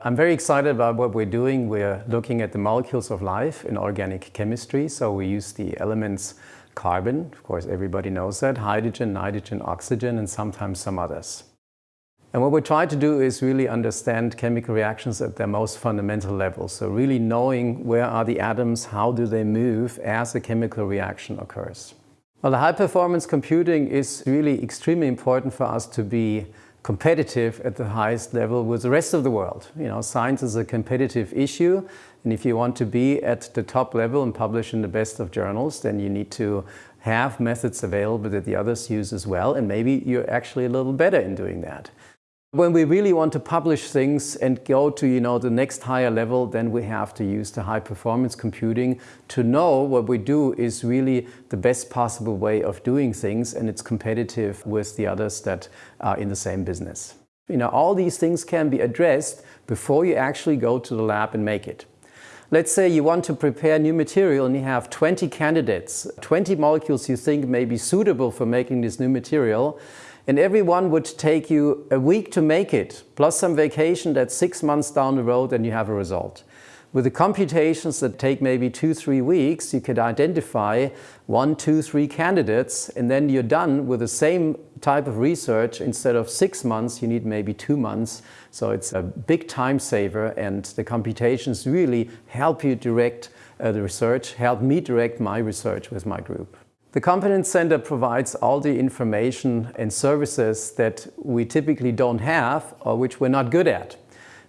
I'm very excited about what we're doing. We're looking at the molecules of life in organic chemistry. So we use the elements carbon, of course everybody knows that, hydrogen, nitrogen, oxygen, and sometimes some others. And what we try to do is really understand chemical reactions at their most fundamental level. So really knowing where are the atoms, how do they move as a chemical reaction occurs. Well, the high performance computing is really extremely important for us to be competitive at the highest level with the rest of the world. You know, science is a competitive issue and if you want to be at the top level and publish in the best of journals, then you need to have methods available that the others use as well and maybe you're actually a little better in doing that. When we really want to publish things and go to you know, the next higher level, then we have to use the high performance computing to know what we do is really the best possible way of doing things and it's competitive with the others that are in the same business. You know, all these things can be addressed before you actually go to the lab and make it. Let's say you want to prepare new material and you have 20 candidates, 20 molecules you think may be suitable for making this new material and every one would take you a week to make it, plus some vacation that's six months down the road and you have a result. With the computations that take maybe two, three weeks, you could identify one, two, three candidates, and then you're done with the same type of research. Instead of six months, you need maybe two months. So it's a big time saver, and the computations really help you direct uh, the research, help me direct my research with my group. The Competence Center provides all the information and services that we typically don't have or which we're not good at.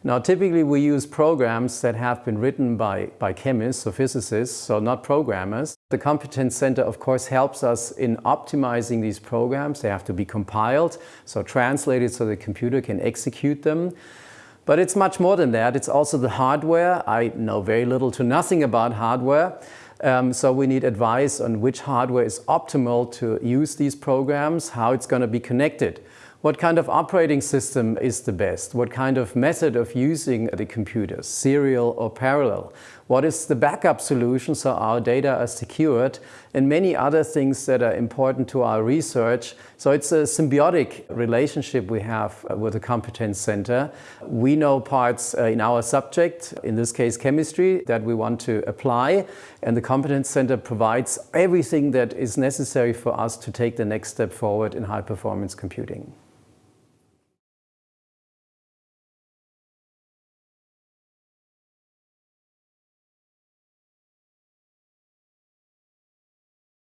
Now typically we use programs that have been written by, by chemists or physicists, so not programmers. The Competence Center of course helps us in optimizing these programs. They have to be compiled, so translated so the computer can execute them. But it's much more than that. It's also the hardware. I know very little to nothing about hardware. Um, so we need advice on which hardware is optimal to use these programs, how it's going to be connected. What kind of operating system is the best? What kind of method of using the computers, serial or parallel? What is the backup solution so our data are secured? And many other things that are important to our research. So it's a symbiotic relationship we have with the Competence Center. We know parts uh, in our subject, in this case chemistry, that we want to apply. And the Competence Center provides everything that is necessary for us to take the next step forward in high performance computing.